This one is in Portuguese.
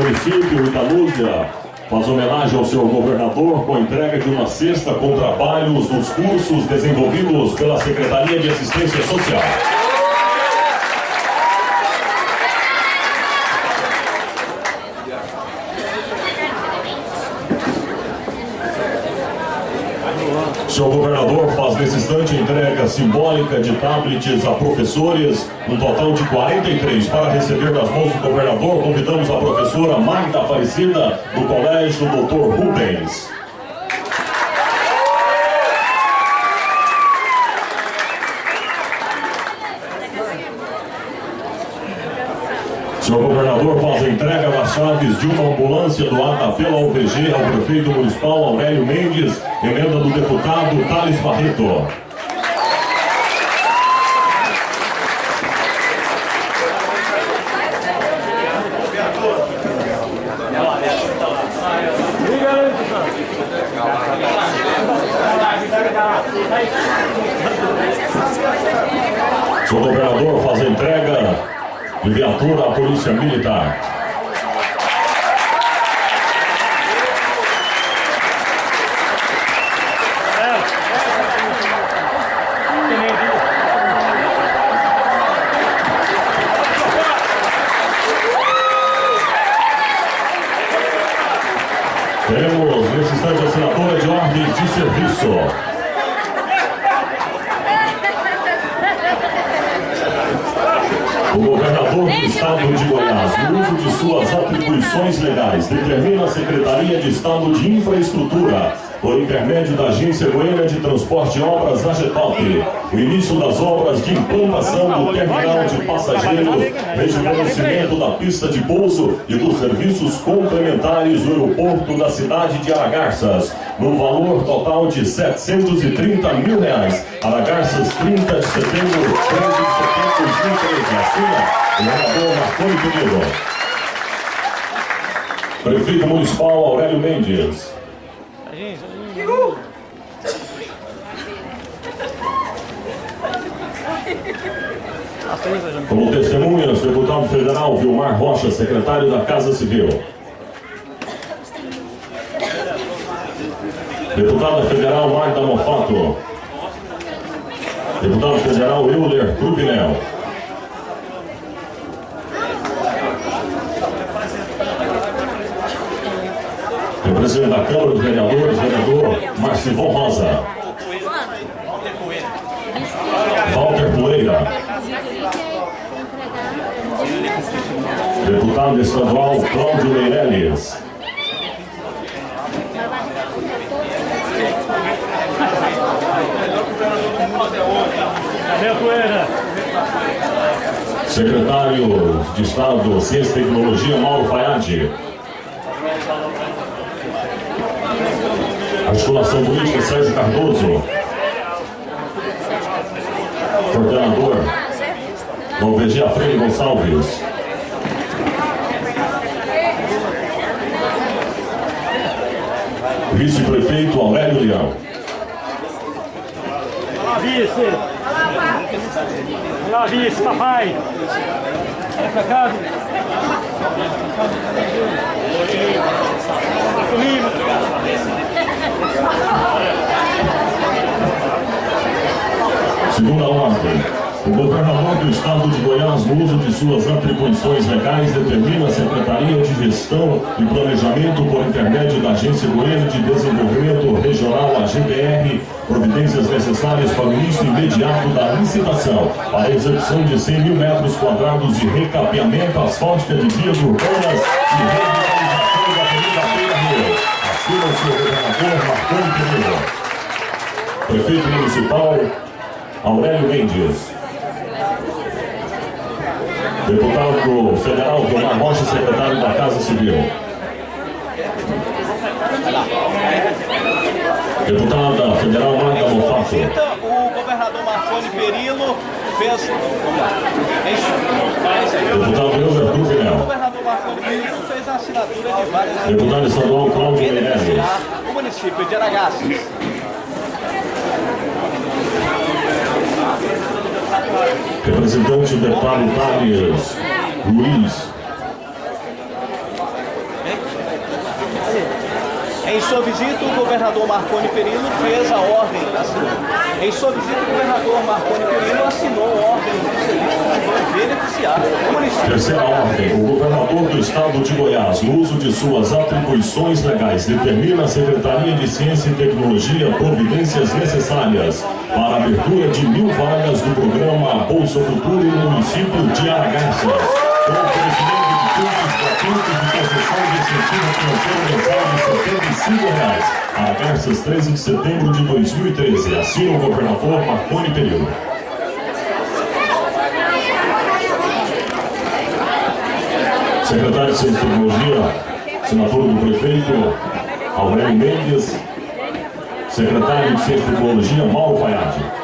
município, Italúzia, faz homenagem ao seu governador com a entrega de uma cesta com trabalhos dos cursos desenvolvidos pela Secretaria de Assistência Social. Seu governador faz nesse instante entrega simbólica de tablets a professores, um total de 43. Para receber das mãos do governador, convidamos a professora Magda Aparecida, do Colégio Dr. Rubens. Senhor governador faz a entrega das chaves de uma ambulância doada pela UPG ao prefeito municipal Aurélio Mendes, emenda do deputado Thales Barreto. Senhor governador faz a entrega de viatura à Polícia Militar. Temos nesse instante assinatura de ordens de serviço. O governador do estado de Goiás, no uso de suas atribuições legais, determina a Secretaria de Estado de Infraestrutura, por intermédio da Agência Goiana de Transporte e Obras AGETOP, o início das obras de implantação do terminal de passageiros, rejuvenescimento da pista de pouso e dos serviços complementares do aeroporto da cidade de Aragarças, no valor total de 730 mil reais. Aragarças, 30 de setembro, 13 de setembro de 2013. Assina o governador Marconi Penido. Prefeito Municipal Aurélio Mendes. Como testemunhas, deputado federal Vilmar Rocha, secretário da Casa Civil. Deputada federal Marta Mofato. Deputado federal Euler Cruvinel. Representante da Câmara dos Vereadores, vereador Marcivon Rosa. Walter Poeira. Deputado estadual Cláudio Meirelles. Secretário de Estado, Ciência e Tecnologia, Mauro Fayad. Articulação Política, Sérgio Cardoso. Coordenador, Valvegia Freire Gonçalves. Vice-prefeito Aurélio Leão. Vice! Olá, vice, papai! Olha pra cá! Comigo! Segunda ordem. O governador do estado de Goiás, no uso de suas atribuições legais, determina a Secretaria de Gestão e Planejamento por intermédio da Agência Goiana de Desenvolvimento Regional, a GBR, providências necessárias para o início imediato da licitação, para a execução de 100 mil metros quadrados de recapeamento asfáltica de vias urbanas e revitalização da Avenida Feira Rio. Assina o senhor governador Marconi Pereira. Prefeito Municipal Aurélio Mendes. Deputado Federal Vilmar Rocha, secretário da Casa Civil. Deputada Federal Marta Mofato. O governador Marconi Perillo fez. Deputado O Cruvinel. governador Marconi Perillo fez a assinatura de várias Deputado estadual Cláudio beneficiar o município de Aragaças. Representante do deputado Thales Luiz. Em sua visita, o governador Marconi Perillo fez a ordem, assinou. Em sua visita, o governador Marconi Perillo assinou a ordem de serviço que vai beneficiar o município. Terceira ordem. O governador do estado de Goiás, no uso de suas atribuições legais, determina à Secretaria de Ciência e Tecnologia providências necessárias para a abertura de mil vagas do programa Bolsa Futuro no município de Aragarças. Cursos gratuitos de concessão de incentivo financeiro mensal de 75 reais. Aragarças, 13 de setembro de 2013. Assina o governador Marconi Perillo. Secretário de Tecnologia, senador do prefeito Aurélio Mendes, secretário de Ciência e Tecnologia, Mauro Fayad.